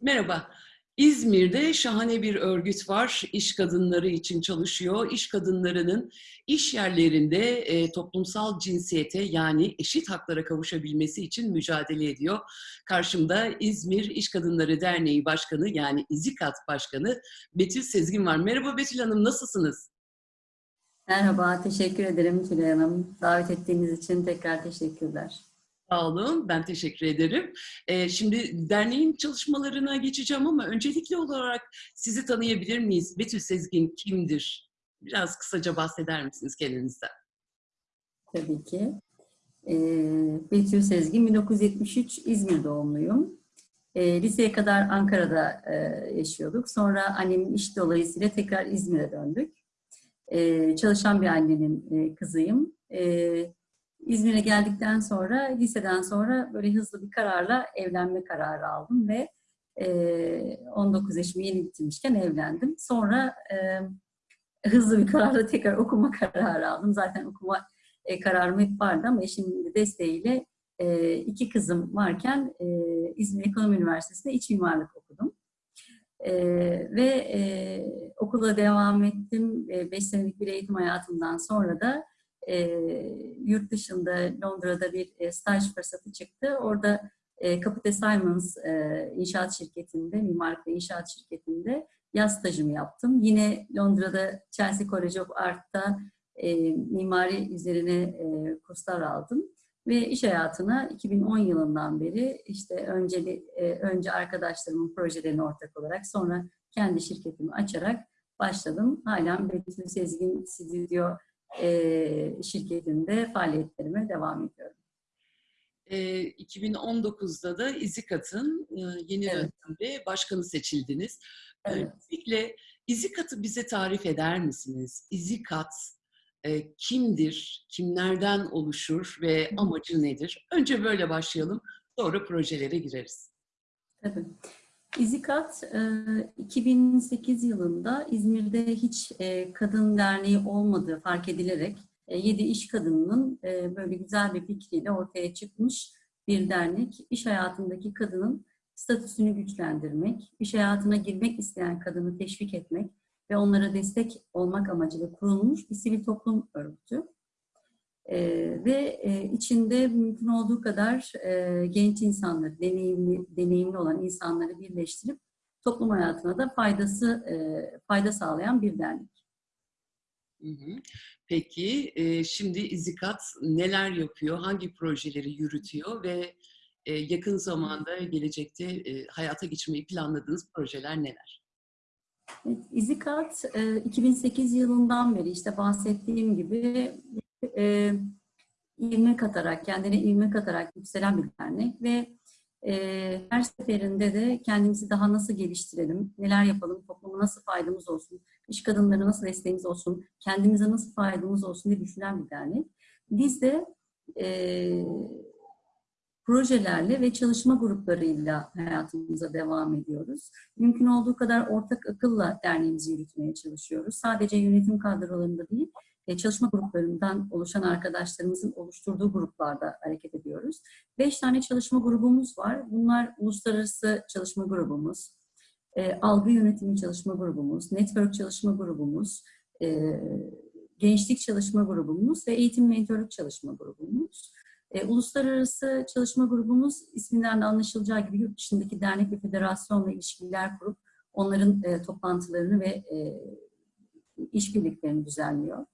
Merhaba. İzmir'de şahane bir örgüt var. İş kadınları için çalışıyor. İş kadınlarının iş yerlerinde e, toplumsal cinsiyete yani eşit haklara kavuşabilmesi için mücadele ediyor. Karşımda İzmir İş Kadınları Derneği Başkanı yani İZİKAT Başkanı Betül Sezgin var. Merhaba Betül Hanım, nasılsınız? Merhaba, teşekkür ederim Tülay Hanım. Davet ettiğiniz için tekrar teşekkürler. Sağ olun, ben teşekkür ederim. Ee, şimdi derneğin çalışmalarına geçeceğim ama öncelikli olarak sizi tanıyabilir miyiz? Betül Sezgin kimdir? Biraz kısaca bahseder misiniz kendinizden? Tabii ki. Ee, Betül Sezgin, 1973 İzmir doğumluyum. Ee, liseye kadar Ankara'da e, yaşıyorduk. Sonra annemin iş dolayısıyla tekrar İzmir'e döndük. Ee, çalışan bir annenin e, kızıyım. Ee, İzmir'e geldikten sonra, liseden sonra böyle hızlı bir kararla evlenme kararı aldım ve e, 19 yaşımı yeni bitirmişken evlendim. Sonra e, hızlı bir kararla tekrar okuma kararı aldım. Zaten okuma e, kararım hep vardı ama eşimin desteğiyle e, iki kızım varken e, İzmir Ekonomi Üniversitesi'nde iç mimarlık okudum. E, ve e, okula devam ettim. 5 e, senelik bir eğitim hayatımdan sonra da e, yurt dışında Londra'da bir e, staj fırsatı çıktı. Orada e, Capita Simons e, inşaat şirketinde, mimarlık ve inşaat şirketinde yaz stajımı yaptım. Yine Londra'da Chelsea College of Art'ta e, mimari üzerine e, kurslar aldım. Ve iş hayatına 2010 yılından beri işte önce, e, önce arkadaşlarımın projelerine ortak olarak sonra kendi şirketimi açarak başladım. Halen Betül Sezgin Stüdyo e, şirketinde faaliyetlerime devam ediyorum. E, 2019'da da İzikat'ın e, yeni evet. dönemde başkanı seçildiniz. Evet. Öncelikle İzikat'ı bize tarif eder misiniz? İzikat e, kimdir, kimlerden oluşur ve amacı nedir? Önce böyle başlayalım, sonra projelere gireriz. Tabii. İzikat 2008 yılında İzmir'de hiç kadın derneği olmadığı fark edilerek 7 iş kadınının böyle güzel bir fikriyle ortaya çıkmış bir dernek. İş hayatındaki kadının statüsünü güçlendirmek, iş hayatına girmek isteyen kadını teşvik etmek ve onlara destek olmak amacıyla kurulmuş bir sivil toplum örgütü. E, ve e, içinde mümkün olduğu kadar e, genç insanları, deneyimli, deneyimli olan insanları birleştirip toplum hayatına da faydası e, fayda sağlayan bir dernek. Peki e, şimdi İzikat neler yapıyor, hangi projeleri yürütüyor ve e, yakın zamanda gelecekte e, hayata geçirmeyi planladığınız projeler neler? Evet, İzikat 2008 yılından beri işte bahsettiğim gibi e, ilme katarak, kendine ilme katarak yükselen bir dernek ve e, her seferinde de kendimizi daha nasıl geliştirelim, neler yapalım, topluma nasıl faydamız olsun, iş kadınları nasıl desteğimiz olsun, kendimize nasıl faydamız olsun diye düşünen bir dernek. Biz de e, projelerle ve çalışma gruplarıyla hayatımıza devam ediyoruz. Mümkün olduğu kadar ortak akılla derneğimizi yürütmeye çalışıyoruz. Sadece yönetim kadrolarında değil, e, çalışma gruplarından oluşan arkadaşlarımızın oluşturduğu gruplarda hareket ediyoruz. Beş tane çalışma grubumuz var. Bunlar uluslararası çalışma grubumuz, e, algı yönetimi çalışma grubumuz, network çalışma grubumuz, e, gençlik çalışma grubumuz ve eğitim mentorluk çalışma grubumuz. E, uluslararası çalışma grubumuz isminden de anlaşılacağı gibi yurt dışındaki dernek ve federasyonla ilişkiler kurup onların e, toplantılarını ve e, işbirliklerini düzenliyor.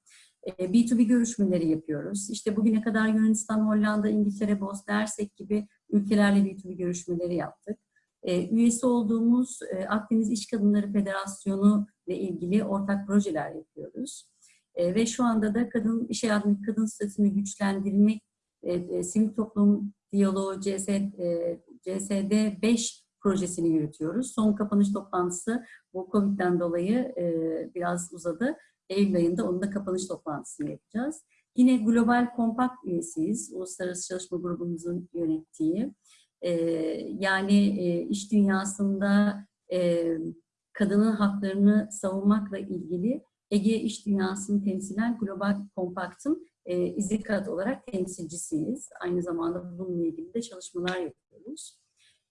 B2B görüşmeleri yapıyoruz. İşte bugüne kadar Yunanistan, Hollanda, İngiltere, Bosna Hersek gibi ülkelerle B2B görüşmeleri yaptık. Üyesi olduğumuz Akdeniz İş Kadınları Federasyonu ile ilgili ortak projeler yapıyoruz. Ve şu anda da kadın iş hayatındaki kadın statüsünü güçlendirmek, sivil toplum diyaloğu CS, CSD 5 projesini yürütüyoruz. Son kapanış toplantısı bu Covid'den dolayı biraz uzadı. Eylül ayında onun da kapanış toplantısını yapacağız. Yine Global Compact üyesiyiz. Uluslararası Çalışma Grubumuzun yönettiği. Ee, yani e, iş dünyasında e, kadının haklarını savunmakla ilgili Ege İş Dünyası'nı temsilen Global Compact'ın e, İZİKAT olarak temsilcisiyiz. Aynı zamanda bununla ilgili de çalışmalar yapıyoruz.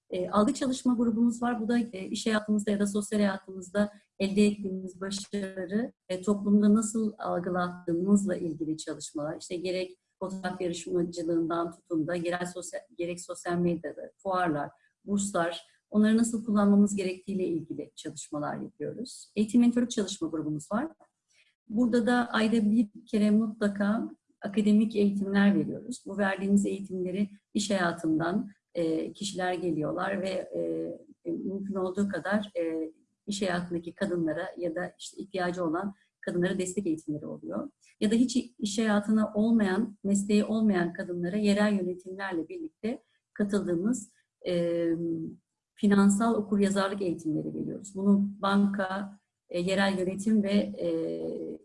E, algı çalışma grubumuz var. Bu da e, iş hayatımızda ya da sosyal hayatımızda elde ettiğimiz başarıları e, toplumda nasıl algılattığımızla ilgili çalışmalar. İşte gerek fotoğraf yarışmacılığından tutun da gerek sosyal, gerek sosyal medyada, fuarlar, burslar, onları nasıl kullanmamız gerektiğiyle ilgili çalışmalar yapıyoruz. Eğitim mentorluk çalışma grubumuz var. Burada da ayda bir kere mutlaka akademik eğitimler veriyoruz. Bu verdiğimiz eğitimleri iş hayatından e, kişiler geliyorlar ve e, mümkün olduğu kadar e, iş hayatındaki kadınlara ya da işte ihtiyacı olan kadınlara destek eğitimleri oluyor. Ya da hiç iş hayatına olmayan, mesleği olmayan kadınlara yerel yönetimlerle birlikte katıldığımız e, finansal okuryazarlık eğitimleri veriyoruz. Bunu banka, e, yerel yönetim ve e,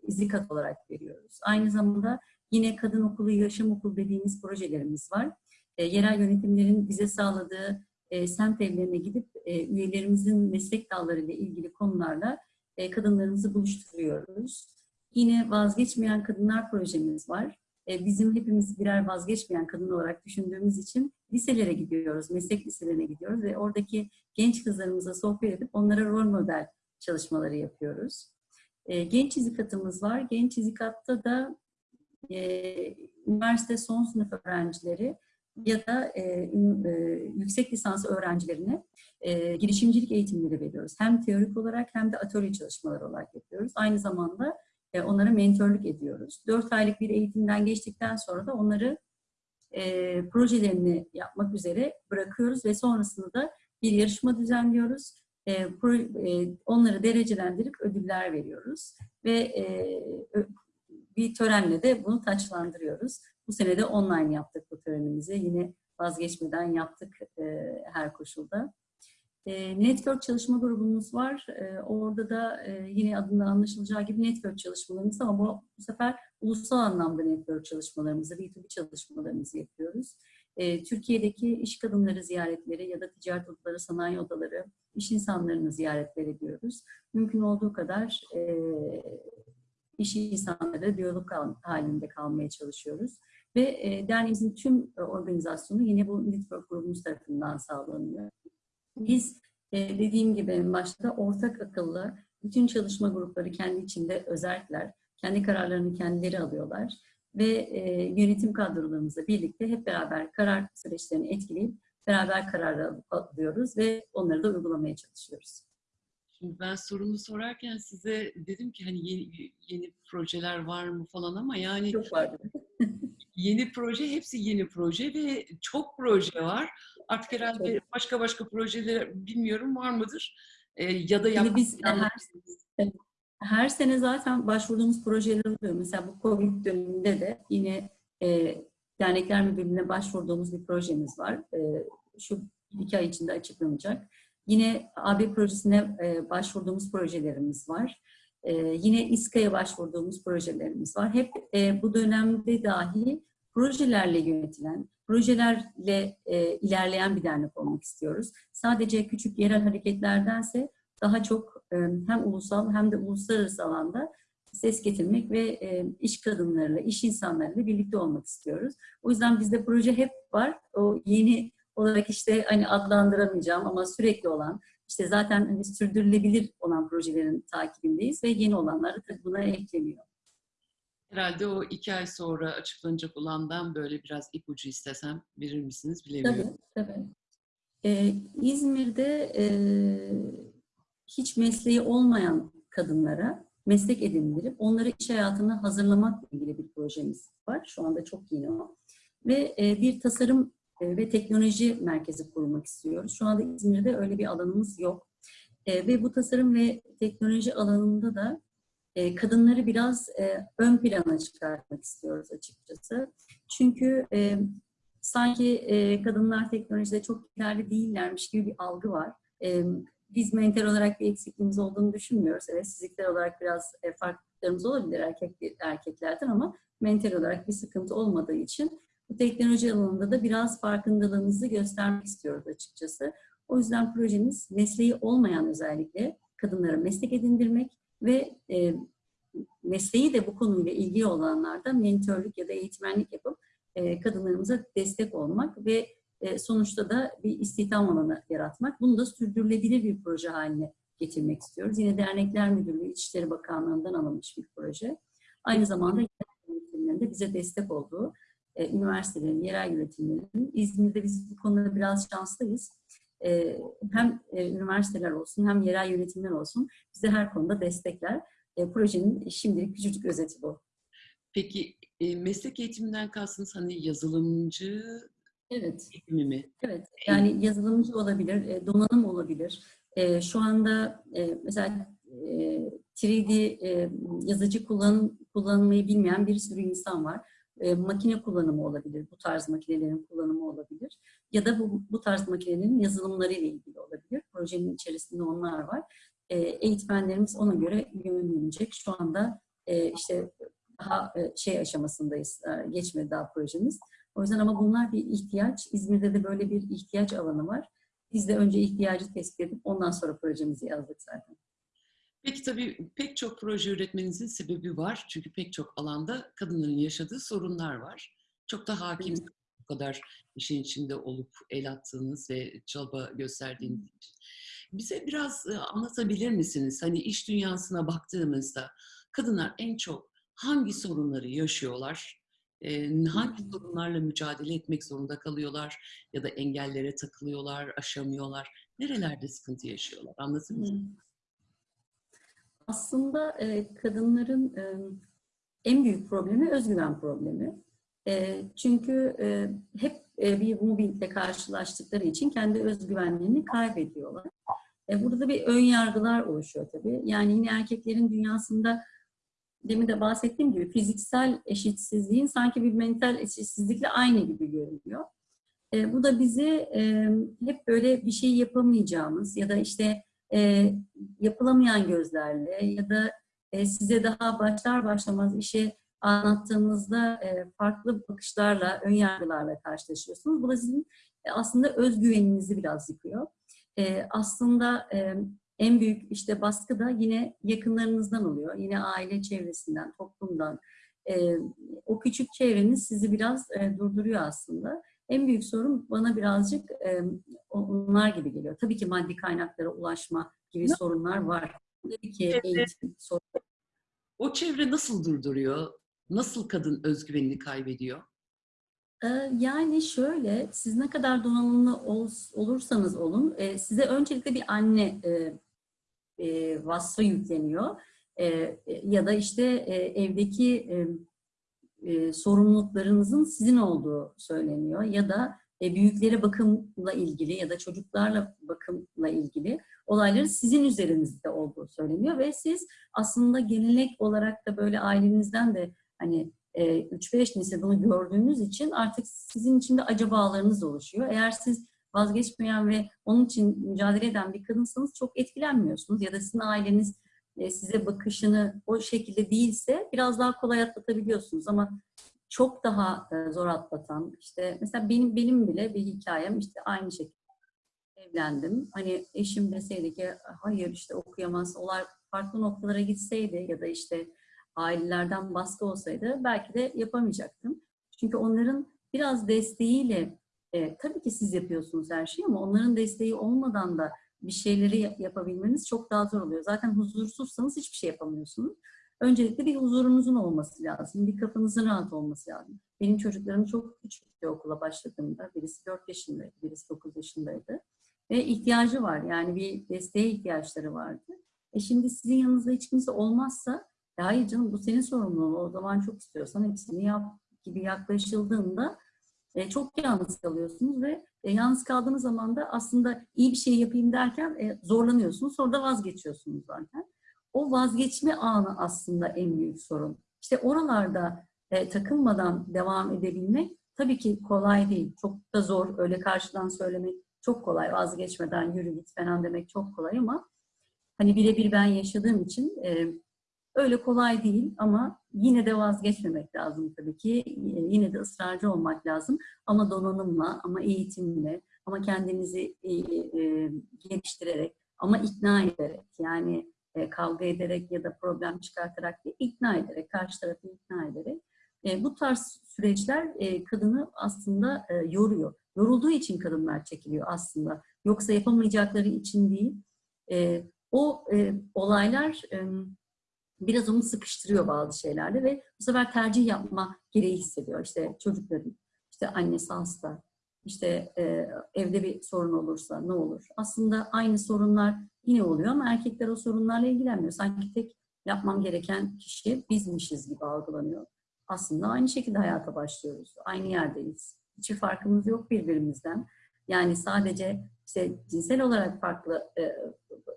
izikat olarak veriyoruz. Aynı zamanda yine kadın okulu, yaşam okulu dediğimiz projelerimiz var. E, yerel yönetimlerin bize sağladığı e, semt evlerine gidip e, üyelerimizin meslek dalları ile ilgili konularla e, kadınlarımızı buluşturuyoruz. Yine vazgeçmeyen kadınlar projemiz var. E, bizim hepimiz birer vazgeçmeyen kadın olarak düşündüğümüz için liselere gidiyoruz, meslek liselerine gidiyoruz ve oradaki genç kızlarımıza sohbet edip onlara rol model çalışmaları yapıyoruz. E, genç izikatımız var. Genç izikatta da e, üniversite son sınıf öğrencileri ya da e, e, yüksek lisans öğrencilerine e, girişimcilik eğitimleri veriyoruz. Hem teorik olarak hem de atölye çalışmaları olarak yapıyoruz. Aynı zamanda e, onlara mentorluk ediyoruz. Dört aylık bir eğitimden geçtikten sonra da onları e, projelerini yapmak üzere bırakıyoruz ve sonrasında da bir yarışma düzenliyoruz. E, pro, e, onları derecelendirip ödüller veriyoruz ve e, bir törenle de bunu taçlandırıyoruz. Bu sene de online yaptık bu törenimizi. Yine vazgeçmeden yaptık e, her koşulda. E, network çalışma grubumuz var. E, orada da e, yine adında anlaşılacağı gibi network çalışmalarımız ama bu, bu sefer ulusal anlamda network çalışmalarımızı, B2B çalışmalarımızı yapıyoruz. E, Türkiye'deki iş kadınları ziyaretleri ya da ticaret odaları, sanayi odaları, iş insanlarını ziyaretler ediyoruz. Mümkün olduğu kadar e, iş insanları diyalog halinde kalmaya çalışıyoruz. Ve e, derneğimizin tüm organizasyonu yine bu network grubumuz tarafından sağlanıyor. Biz e, dediğim gibi en başta ortak akıllı bütün çalışma grupları kendi içinde özellikler, kendi kararlarını kendileri alıyorlar ve e, yönetim kadrolarımızla birlikte hep beraber karar süreçlerini etkileyip beraber karar alıyoruz ve onları da uygulamaya çalışıyoruz. Şimdi ben sorumu sorarken size dedim ki hani yeni, yeni projeler var mı falan ama yani çok vardı. yeni proje hepsi yeni proje ve çok proje var. Artık herhalde çok. başka başka projeler bilmiyorum var mıdır? Ee, ya da yapmak biz her, her sene zaten başvurduğumuz projeler oluyor. Mesela bu Covid döneminde de yine e, dernekler müdürlüğüne başvurduğumuz bir projemiz var. E, şu iki ay içinde açıklanacak. Yine AB projesine e, başvurduğumuz projelerimiz var. E, yine İSKA'ya başvurduğumuz projelerimiz var. Hep e, bu dönemde dahi projelerle yönetilen, projelerle ilerleyen bir dernek olmak istiyoruz. Sadece küçük yerel hareketlerdense daha çok hem ulusal hem de uluslararası alanda ses getirmek ve e, iş kadınlarıyla, iş insanlarıyla birlikte olmak istiyoruz. O yüzden bizde proje hep var. O yeni olarak işte hani adlandıramayacağım ama sürekli olan işte zaten hani sürdürülebilir olan projelerin takibindeyiz ve yeni olanlar da buna ekleniyor. Herhalde o iki ay sonra açıklanacak olandan böyle biraz ipucu istesem verir misiniz bilemiyorum. Tabii, tabii. Ee, İzmir'de e, hiç mesleği olmayan kadınlara meslek edindirip onları iş hayatına hazırlamakla ilgili bir projemiz var. Şu anda çok yeni o. Ve e, bir tasarım ve teknoloji merkezi kurmak istiyoruz. Şu anda İzmir'de öyle bir alanımız yok. E, ve bu tasarım ve teknoloji alanında da e, kadınları biraz ön plana çıkartmak istiyoruz açıkçası. Çünkü sanki kadınlar teknolojide çok ileride değillermiş gibi bir algı var. Biz mental olarak bir eksikliğimiz olduğunu düşünmüyoruz. Evet fizikler olarak biraz farklılıklarımız olabilir erkek, erkeklerden ama mental olarak bir sıkıntı olmadığı için bu teknoloji alanında da biraz farkındalığımızı göstermek istiyoruz açıkçası. O yüzden projemiz mesleği olmayan özellikle kadınlara meslek edindirmek ve e, mesleği de bu konuyla ilgili olanlarda mentörlük ya da eğitmenlik yapıp e, kadınlarımıza destek olmak ve e, sonuçta da bir istihdam alanı yaratmak. Bunu da sürdürülebilir bir proje haline getirmek istiyoruz. Yine Dernekler Müdürlüğü İçişleri Bakanlığı'ndan alınmış bir proje. Aynı zamanda de bize destek olduğu e, üniversitelerin, yerel yönetimlerin İzmir'de biz bu konuda biraz şanslıyız. E, hem e, üniversiteler olsun hem yerel yönetimler olsun bize her konuda destekler. E, projenin şimdilik küçücük özeti bu. Peki e, meslek eğitiminden kastınız hani yazılımcı Evet. eğitimi mi? Evet, yani yazılımcı olabilir, e, donanım olabilir. E, Şu anda e, mesela e, 3D e, yazıcı kullan, kullanmayı bilmeyen bir sürü insan var. E, Makine kullanımı olabilir, bu tarz makinelerin kullanımı olabilir. Ya da bu, bu tarz makinelerin yazılımları ile ilgili olabilir. Projenin içerisinde onlar var. E, Eğitmenlerimiz ona göre yönlenecek. Şu anda e, işte daha e, şey aşamasındayız, e, geçmedi daha projemiz. O yüzden ama bunlar bir ihtiyaç. İzmir'de de böyle bir ihtiyaç alanı var. Biz de önce ihtiyacı tespit edip ondan sonra projemizi yazdık zaten. Peki tabii pek çok proje üretmenizin sebebi var. Çünkü pek çok alanda kadınların yaşadığı sorunlar var. Çok da hakim bu kadar işin içinde olup el attığınız ve çaba gösterdiğiniz için. Bize biraz e, anlatabilir misiniz? Hani iş dünyasına baktığımızda kadınlar en çok hangi sorunları yaşıyorlar? E, hangi sorunlarla mücadele etmek zorunda kalıyorlar? Ya da engellere takılıyorlar, aşamıyorlar? Nerelerde sıkıntı yaşıyorlar? Anlatır mısınız? Aslında e, kadınların e, en büyük problemi özgüven problemi. E, çünkü e, hep e, bir mobbingle karşılaştıkları için kendi özgüvenlerini kaybediyorlar. E, burada bir ön yargılar oluşuyor tabii. Yani yine erkeklerin dünyasında demin de bahsettiğim gibi fiziksel eşitsizliğin sanki bir mental eşitsizlikle aynı gibi görünüyor. E, bu da bizi e, hep böyle bir şey yapamayacağımız ya da işte e, yapılamayan gözlerle ya da e, size daha başlar başlamaz işe anlattığınızda e, farklı bakışlarla, ön yargılarla karşılaşıyorsunuz. Bu da sizin e, aslında özgüveninizi biraz yıkıyor. E, aslında e, en büyük işte baskı da yine yakınlarınızdan oluyor. Yine aile çevresinden, toplumdan. E, o küçük çevreniz sizi biraz e, durduruyor aslında. En büyük sorun bana birazcık e, onlar gibi geliyor. Tabii ki maddi kaynaklara ulaşma gibi Ne? sorunlar var. Tabii ki Evet. eğitim sorunları. O çevre nasıl durduruyor? Nasıl kadın özgüvenini kaybediyor? Yani şöyle, siz ne kadar donanımlı ol- olursanız olun, e, size öncelikle bir anne e, e, vasfı yükleniyor. E, ya da işte e, evdeki e, sorumluluklarınızın sizin olduğu söyleniyor. Ya da e, büyüklere bakımla ilgili ya da çocuklarla bakımla ilgili olayların sizin üzerinizde olduğu söyleniyor. Ve siz aslında gelenek olarak da böyle ailenizden de hani e, 3-5 nesil bunu gördüğünüz için artık sizin içinde acabalarınız oluşuyor. Eğer siz vazgeçmeyen ve onun için mücadele eden bir kadınsanız çok etkilenmiyorsunuz ya da sizin aileniz size bakışını o şekilde değilse biraz daha kolay atlatabiliyorsunuz ama çok daha e, zor atlatan işte mesela benim benim bile bir hikayem işte aynı şekilde evlendim. Hani eşim deseydi ki hayır işte okuyamaz, olay farklı noktalara gitseydi ya da işte ailelerden baskı olsaydı belki de yapamayacaktım. Çünkü onların biraz desteğiyle e, tabii ki siz yapıyorsunuz her şeyi ama onların desteği olmadan da bir şeyleri yap- yapabilmeniz çok daha zor oluyor. Zaten huzursuzsanız hiçbir şey yapamıyorsunuz. Öncelikle bir huzurunuzun olması lazım. Bir kafanızın rahat olması lazım. Benim çocuklarım çok küçük bir okula başladığımda birisi 4 yaşındaydı, birisi 9 yaşındaydı. Ve ihtiyacı var. Yani bir desteğe ihtiyaçları vardı. E şimdi sizin yanınızda hiç kimse olmazsa "Ya hayır canım bu senin sorumluluğun. O zaman çok istiyorsan hepsini yap gibi yaklaşıldığında e, çok yalnız kalıyorsunuz ve e, yalnız kaldığınız zaman da aslında iyi bir şey yapayım derken e, zorlanıyorsunuz. Sonra da vazgeçiyorsunuz zaten. O vazgeçme anı aslında en büyük sorun. İşte oralarda e, takılmadan devam edebilmek tabii ki kolay değil. Çok da zor. Öyle karşıdan söylemek çok kolay. Vazgeçmeden yürü git falan demek çok kolay ama hani birebir ben yaşadığım için e, öyle kolay değil ama yine de vazgeçmemek lazım tabii ki. Yine de ısrarcı olmak lazım ama donanımla, ama eğitimle, ama kendinizi e, e, geliştirerek, ama ikna ederek yani e, kavga ederek ya da problem çıkartarak değil, ikna ederek, karşı tarafı ikna ederek bu tarz süreçler kadını aslında yoruyor. Yorulduğu için kadınlar çekiliyor aslında. Yoksa yapamayacakları için değil. O olaylar biraz onu sıkıştırıyor bazı şeylerde ve bu sefer tercih yapma gereği hissediyor. İşte çocukların, işte annesi hasta, işte e, evde bir sorun olursa ne olur? Aslında aynı sorunlar yine oluyor ama erkekler o sorunlarla ilgilenmiyor. Sanki tek yapmam gereken kişi bizmişiz gibi algılanıyor. Aslında aynı şekilde hayata başlıyoruz. Aynı yerdeyiz. Hiçbir farkımız yok birbirimizden. Yani sadece işte cinsel olarak farklı e,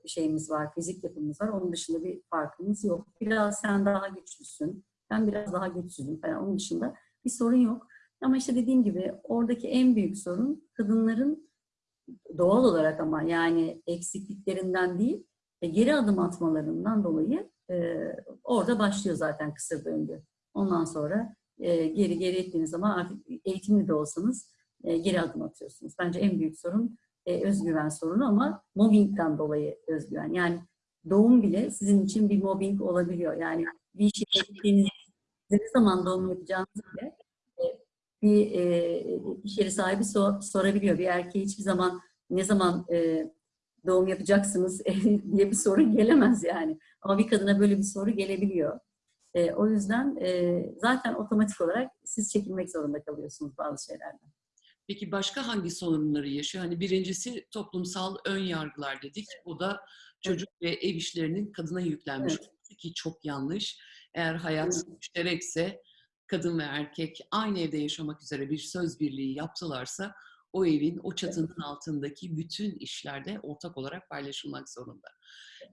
şeyimiz var, fizik yapımız var. Onun dışında bir farkımız yok. Biraz sen daha güçlüsün, ben biraz daha güçsüzüm falan. Onun dışında bir sorun yok. Ama işte dediğim gibi oradaki en büyük sorun kadınların doğal olarak ama yani eksikliklerinden değil, e, geri adım atmalarından dolayı e, orada başlıyor zaten kısır döngü. Ondan sonra e, geri geri ettiğiniz zaman artık eğitimli de olsanız e, geri adım atıyorsunuz. Bence en büyük sorun e, özgüven sorunu ama mobbingden dolayı özgüven. Yani doğum bile sizin için bir mobbing olabiliyor. Yani bir işe gittiğinizde ne zaman doğum yapacağınızı bile e, bir e, iş yeri sahibi sor, sorabiliyor. Bir erkeğe hiçbir zaman ne zaman e, doğum yapacaksınız diye bir soru gelemez yani. Ama bir kadına böyle bir soru gelebiliyor. E, o yüzden e, zaten otomatik olarak siz çekilmek zorunda kalıyorsunuz bazı şeylerden. Peki başka hangi sorunları yaşıyor? Hani birincisi toplumsal ön yargılar dedik. Bu da çocuk ve ev işlerinin kadına yüklenmiş Evet. ki çok yanlış. Eğer hayat müşterekse kadın ve erkek aynı evde yaşamak üzere bir söz birliği yaptılarsa o evin, o çatının altındaki bütün işlerde ortak olarak paylaşılmak zorunda.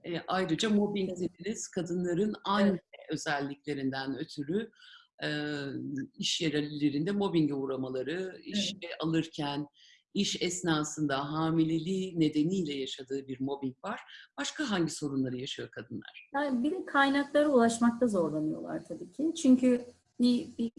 E, ayrıca mobbing Evet. dediniz, kadınların aynı özelliklerinden ötürü e, iş yerlerinde mobbinge uğramaları, işe alırken, iş esnasında hamileliği nedeniyle yaşadığı bir mobbing var. Başka hangi sorunları yaşıyor kadınlar? Yani bir de kaynaklara ulaşmakta zorlanıyorlar tabii ki. Çünkü bir, bir,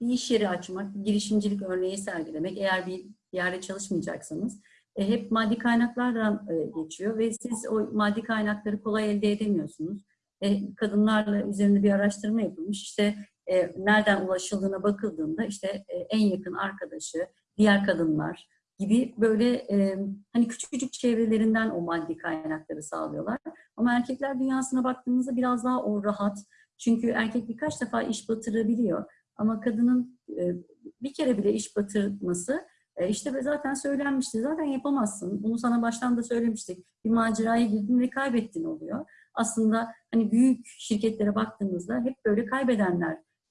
bir iş yeri açmak, bir girişimcilik örneği sergilemek, eğer bir yerde çalışmayacaksanız e, hep maddi kaynaklardan e, geçiyor ve siz o maddi kaynakları kolay elde edemiyorsunuz. E, kadınlarla üzerinde bir araştırma yapılmış. İşte e, nereden ulaşıldığına bakıldığında işte e, en yakın arkadaşı, diğer kadınlar gibi böyle e, hani küçücük çevrelerinden o maddi kaynakları sağlıyorlar. Ama erkekler dünyasına baktığımızda biraz daha o rahat. Çünkü erkek birkaç defa iş batırabiliyor. Ama kadının e, bir kere bile iş batırması e, işte zaten söylenmişti. Zaten yapamazsın. Bunu sana baştan da söylemiştik. Bir maceraya girdin ve kaybettin oluyor. Aslında hani büyük şirketlere baktığımızda hep böyle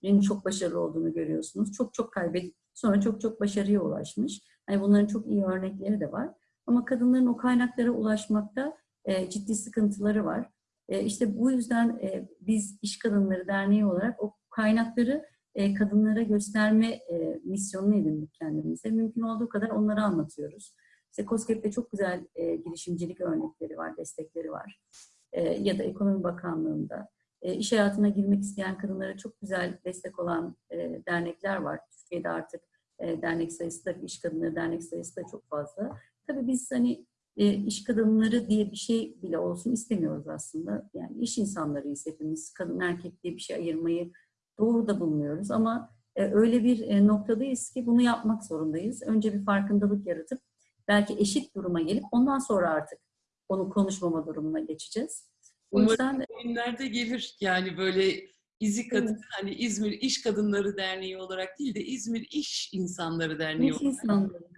kaybedenlerin çok başarılı olduğunu görüyorsunuz. Çok çok kaybedip sonra çok çok başarıya ulaşmış. Hani bunların çok iyi örnekleri de var. Ama kadınların o kaynaklara ulaşmakta e, ciddi sıkıntıları var. E, işte bu yüzden e, biz İş Kadınları Derneği olarak o kaynakları e, kadınlara gösterme e, misyonunu edindik kendimize. Mümkün olduğu kadar onları anlatıyoruz. İşte COSGAP'te çok güzel e, girişimcilik örnekleri var, destekleri var. E, ya da Ekonomi Bakanlığı'nda. E, iş hayatına girmek isteyen kadınlara çok güzel destek olan e, dernekler var. Türkiye'de artık e, dernek sayısı da, iş kadınları dernek sayısı da çok fazla. Tabii biz hani e, iş kadınları diye bir şey bile olsun istemiyoruz aslında. Yani iş insanlarıyız hepimiz. Kadın erkek diye bir şey ayırmayı doğru da bulmuyoruz ama öyle bir noktadayız ki bunu yapmak zorundayız. Önce bir farkındalık yaratıp belki eşit duruma gelip ondan sonra artık onu konuşmama durumuna geçeceğiz. O yüzden Günlerde gelir yani böyle izi kadın Evet. hani İzmir İş Kadınları Derneği olarak değil de İzmir İş İnsanları Derneği iş olarak insanları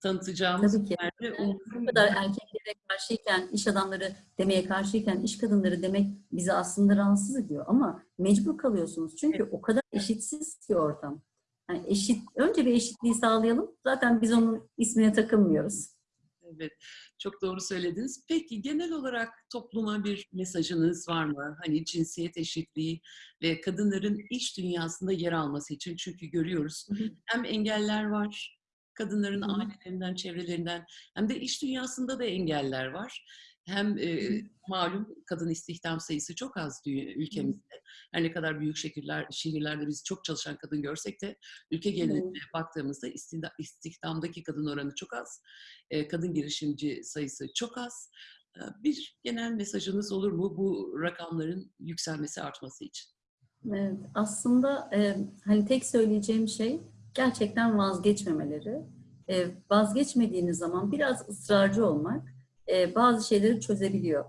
tanıtacağımız tabii ki. günlerde Yani bu kadar erkeklere karşıyken, iş adamları demeye karşıyken, iş kadınları demek bizi aslında rahatsız ediyor. Ama mecbur kalıyorsunuz. Çünkü o kadar eşitsiz ki ortam. Yani eşit, önce bir eşitliği sağlayalım. Zaten biz onun ismine takılmıyoruz. Evet, çok doğru söylediniz. Peki genel olarak topluma bir mesajınız var mı? Hani cinsiyet eşitliği ve kadınların iş dünyasında yer alması için. Çünkü görüyoruz Hı hı. hem engeller var, kadınların Hı hı. ailelerinden, çevrelerinden hem de iş dünyasında da engeller var. Hem e, malum kadın istihdam sayısı çok az ülkemizde. Her ne kadar büyük şehirler, şehirlerde biz çok çalışan kadın görsek de ülke geneline baktığımızda istihda- istihdamdaki kadın oranı çok az. E, kadın girişimci sayısı çok az. E, Bir genel mesajınız olur mu bu rakamların yükselmesi, artması için? Evet, aslında e, hani tek söyleyeceğim şey gerçekten vazgeçmemeleri. E, vazgeçmediğiniz zaman biraz ısrarcı olmak e, bazı şeyleri çözebiliyor.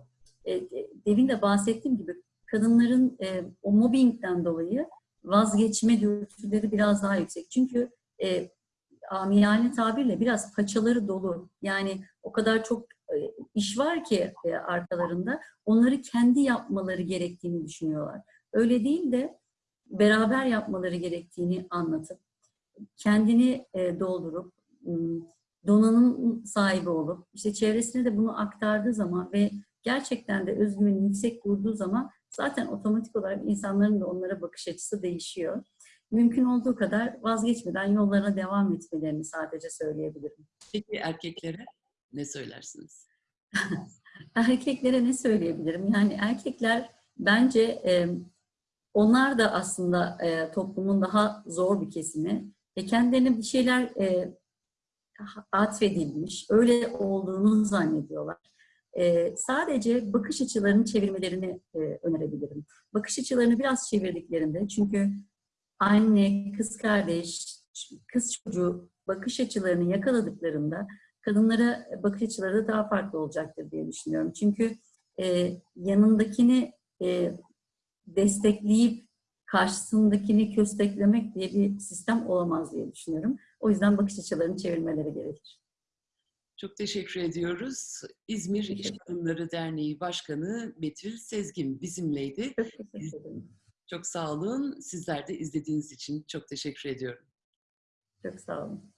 E, demin de bahsettiğim gibi kadınların e, o mobbingden dolayı vazgeçme dürtüleri biraz daha yüksek. Çünkü e, amiyane tabirle biraz paçaları dolu. Yani o kadar çok e, iş var ki e, arkalarında onları kendi yapmaları gerektiğini düşünüyorlar. Öyle değil de beraber yapmaları gerektiğini anlatıp kendini e, doldurup donanım sahibi olup işte çevresine de bunu aktardığı zaman ve gerçekten de özgüveni yüksek kurduğu zaman zaten otomatik olarak insanların da onlara bakış açısı değişiyor. Mümkün olduğu kadar vazgeçmeden yollarına devam etmelerini sadece söyleyebilirim. Peki erkeklere ne söylersiniz? Erkeklere ne söyleyebilirim? Yani erkekler bence e, onlar da aslında e, toplumun daha zor bir kesimi. E, kendilerine bir şeyler e, atfedilmiş, öyle olduğunu zannediyorlar. E, sadece bakış açılarını çevirmelerini e, önerebilirim. Bakış açılarını biraz çevirdiklerinde çünkü anne, kız kardeş, kız çocuğu bakış açılarını yakaladıklarında kadınlara bakış açıları da daha farklı olacaktır diye düşünüyorum. Çünkü e, yanındakini e, destekleyip karşısındakini kösteklemek diye bir sistem olamaz diye düşünüyorum. O yüzden bakış açılarını çevirmeleri gerekir. Çok teşekkür ediyoruz. İzmir İş Kadınları Derneği Başkanı Betül Sezgin bizimleydi. Çok teşekkür ederim. Çok sağ olun. Sizler de izlediğiniz için çok teşekkür ediyorum. Çok sağ olun.